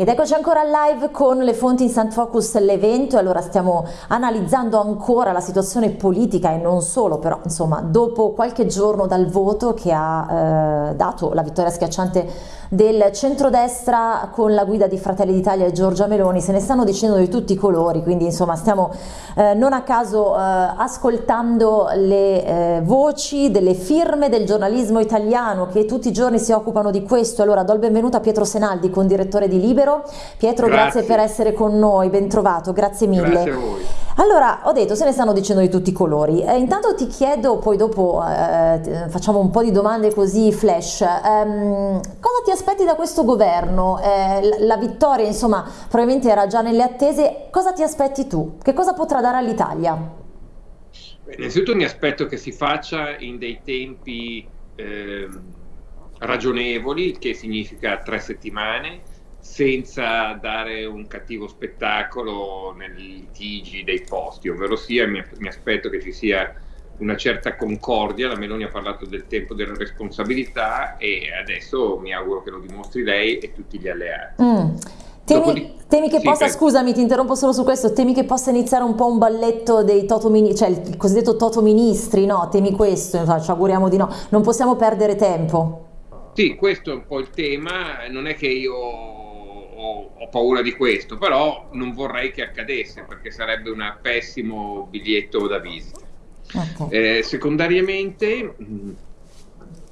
Ed eccoci ancora live con le fonti Instant Focus l'evento. Allora stiamo analizzando ancora la situazione politica e non solo, però insomma dopo qualche giorno dal voto che ha eh, dato la vittoria schiacciante del centrodestra con la guida di Fratelli d'Italia e Giorgia Meloni se ne stanno dicendo di tutti i colori, quindi insomma stiamo eh, non a caso eh, ascoltando le eh, voci delle firme del giornalismo italiano che tutti i giorni si occupano di questo. Allora do il benvenuto a Pietro Senaldi, con direttore di Libero Pietro. Pietro, grazie, grazie per essere con noi, ben trovato, grazie mille. Grazie a voi. Allora, ho detto, se ne stanno dicendo di tutti i colori. Eh, intanto ti chiedo, poi dopo eh, facciamo un po' di domande così flash. Ehm, cosa ti aspetti da questo governo? Eh, la vittoria, insomma, probabilmente era già nelle attese. Cosa ti aspetti tu? Che cosa potrà dare all'Italia? Innanzitutto mi aspetto che si faccia in dei tempi ehm, ragionevoli, che significa tre settimane senza dare un cattivo spettacolo nei litigi dei posti, ovvero sia mi, mi aspetto che ci sia una certa concordia, la Meloni ha parlato del tempo della responsabilità e adesso mi auguro che lo dimostri lei e tutti gli alleati. Mm. Temi, di... temi, che sì, possa, per... scusami ti interrompo solo su questo, temi che possa iniziare un po' un balletto dei toto ministri, cioè il cosiddetto toto ministri, no? Temi questo, ci auguriamo di no, non possiamo perdere tempo. Sì, questo è un po' il tema, non è che io ho, paura di questo, però non vorrei che accadesse perché sarebbe un pessimo biglietto da visita. Okay. Eh, secondariamente,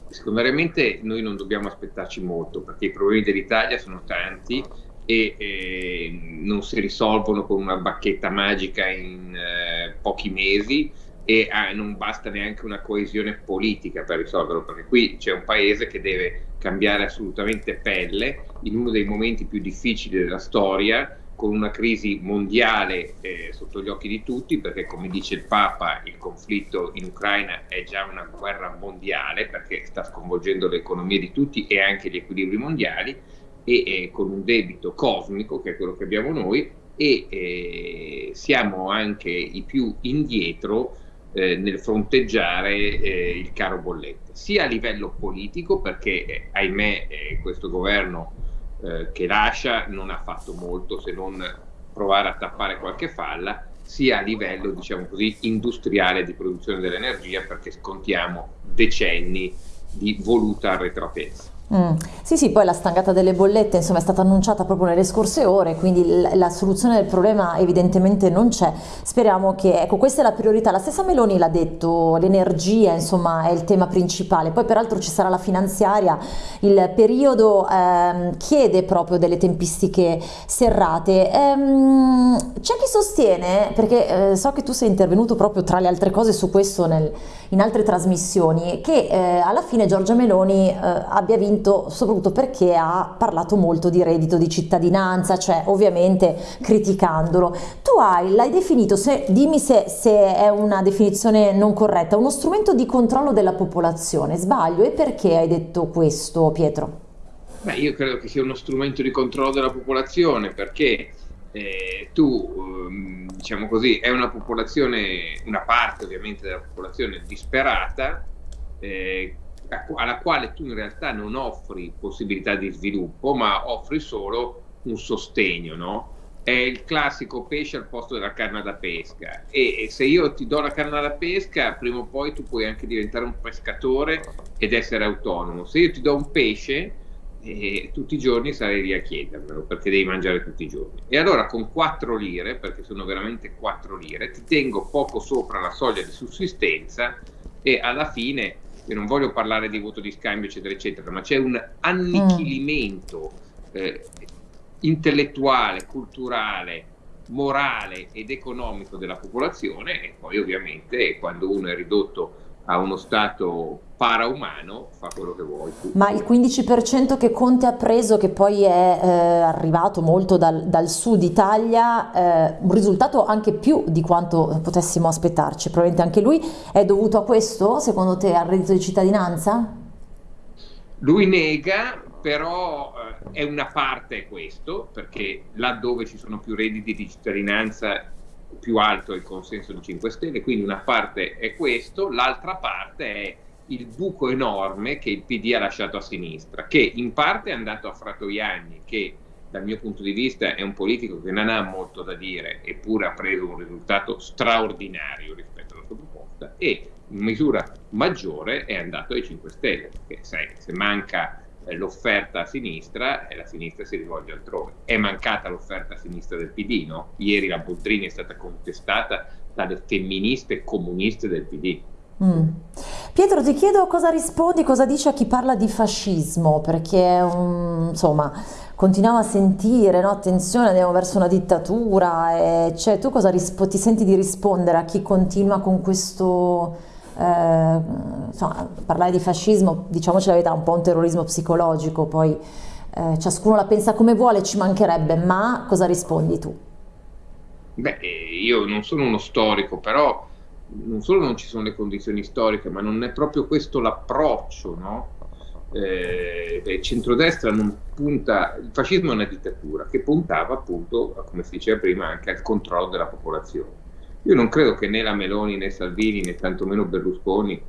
secondariamente, noi non dobbiamo aspettarci molto perché i problemi dell'Italia sono tanti e eh, non si risolvono con una bacchetta magica in eh, pochi mesi e ah, non basta neanche una coesione politica per risolverlo, perché qui c'è un paese che deve cambiare assolutamente pelle in uno dei momenti più difficili della storia, con una crisi mondiale eh, sotto gli occhi di tutti, perché come dice il Papa il conflitto in Ucraina è già una guerra mondiale, perché sta sconvolgendo le economie di tutti e anche gli equilibri mondiali, e eh, con un debito cosmico, che è quello che abbiamo noi, e eh, siamo anche i più indietro eh, nel fronteggiare eh, il caro bollette, sia a livello politico perché eh, ahimè eh, questo governo che lascia non ha fatto molto se non provare a tappare qualche falla, sia a livello diciamo così industriale di produzione dell'energia perché scontiamo decenni di voluta arretratezza. Mm. Sì, sì, poi la stangata delle bollette insomma, è stata annunciata proprio nelle scorse ore, quindi la, soluzione del problema evidentemente non c'è. Speriamo che, ecco, questa è la priorità. La stessa Meloni l'ha detto, l'energia insomma è il tema principale. Poi peraltro ci sarà la finanziaria, il periodo ehm, chiede proprio delle tempistiche serrate. Ehm, c'è chi sostiene, perché eh, so che tu sei intervenuto proprio tra le altre cose su questo nel, in altre trasmissioni, che eh, alla fine Giorgia Meloni eh, abbia vinto vinto soprattutto perché ha parlato molto di reddito di cittadinanza, cioè ovviamente criticandolo. Tu hai, l'hai definito, se, dimmi se, se è una definizione non corretta, uno strumento di controllo della popolazione, sbaglio? E perché hai detto questo Pietro? Beh, io credo che sia uno strumento di controllo della popolazione perché eh, tu, ehm, diciamo così, è una popolazione, una parte ovviamente della popolazione disperata eh, alla quale tu in realtà non offri possibilità di sviluppo, ma offri solo un sostegno, no? È il classico pesce al posto della canna da pesca e, se io ti do la canna da pesca, prima o poi tu puoi anche diventare un pescatore ed essere autonomo. Se io ti do un pesce, eh, tutti i giorni sarei lì a chiedermelo perché devi mangiare tutti i giorni. E allora con 4 lire, perché sono veramente 4 lire, ti tengo poco sopra la soglia di sussistenza e alla fine io non voglio parlare di voto di scambio, eccetera, eccetera, ma c'è un annichilimento eh, intellettuale, culturale, morale ed economico della popolazione e poi ovviamente quando uno è ridotto a uno stato paraumano fa quello che vuoi. Tu. Ma il 15% che Conte ha preso, che poi è eh, arrivato molto dal, dal sud Italia, eh, un risultato anche più di quanto potessimo aspettarci, probabilmente anche lui è dovuto a questo, secondo te, al reddito di cittadinanza? Lui nega, però eh, è una parte questo, perché laddove ci sono più redditi di cittadinanza più alto è il consenso di 5 Stelle, quindi una parte è questo, l'altra parte è il buco enorme che il PD ha lasciato a sinistra, che in parte è andato a Fratoianni, che dal mio punto di vista è un politico che non ha molto da dire, eppure ha preso un risultato straordinario rispetto alla sua proposta e in misura maggiore è andato ai 5 Stelle, perché sai, se manca eh, l'offerta a sinistra e la sinistra si rivolge altrove. È mancata l'offerta a sinistra del PD, no? Ieri la Boldrini è stata contestata dalle femministe comuniste del PD. Mm. Pietro ti chiedo cosa rispondi, cosa dici a chi parla di fascismo, perché um, insomma continuiamo a sentire, no? attenzione andiamo verso una dittatura, cioè, tu cosa ti senti di rispondere a chi continua con questo, eh, insomma parlare di fascismo, diciamoci la verità, un po' un terrorismo psicologico, poi eh, ciascuno la pensa come vuole, ci mancherebbe, ma cosa rispondi tu? Beh, io non sono uno storico, però non solo non ci sono le condizioni storiche, ma non è proprio questo l'approccio, no? Eh, il centrodestra non punta, il fascismo è una dittatura che puntava appunto, come si diceva prima, anche al controllo della popolazione. Io non credo che né la Meloni né Salvini né tantomeno Berlusconi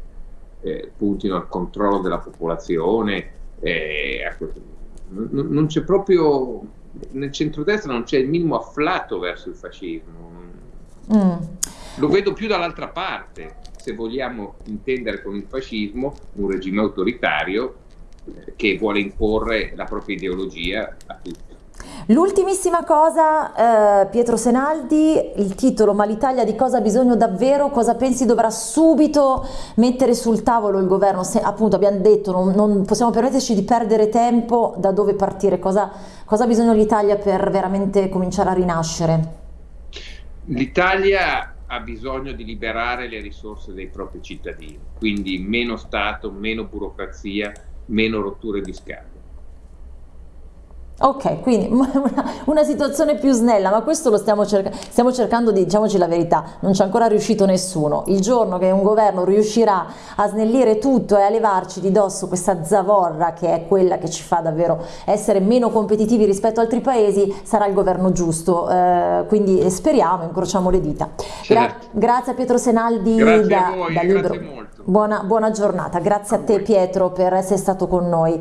eh, puntino al controllo della popolazione. Eh, non, non c'è proprio, nel centrodestra non c'è il minimo afflato verso il fascismo. Mm. Lo vedo più dall'altra parte, se vogliamo intendere con il fascismo un regime autoritario eh, che vuole imporre la propria ideologia a tutti. L'ultimissima cosa, eh, Pietro Senaldi, il titolo Ma l'Italia di cosa ha bisogno davvero? Cosa pensi dovrà subito mettere sul tavolo il governo? Se, appunto abbiamo detto non, non, possiamo permetterci di perdere tempo, da dove partire? Cosa, cosa ha bisogno l'Italia per veramente cominciare a rinascere? L'Italia ha bisogno di liberare le risorse dei propri cittadini, quindi meno Stato, meno burocrazia, meno rotture di scatole. Ok, quindi una, una, situazione più snella, ma questo lo stiamo, cerca stiamo cercando di, diciamoci la verità, non c'è ancora riuscito nessuno. Il giorno che un governo riuscirà a snellire tutto e a levarci di dosso questa zavorra che è quella che ci fa davvero essere meno competitivi rispetto ad altri paesi, sarà il governo giusto. Eh, quindi speriamo, incrociamo le dita. Gra grazie a Pietro Senaldi grazie da, voi, da Libro. Buona, buona giornata, grazie a, a te Pietro per essere stato con noi.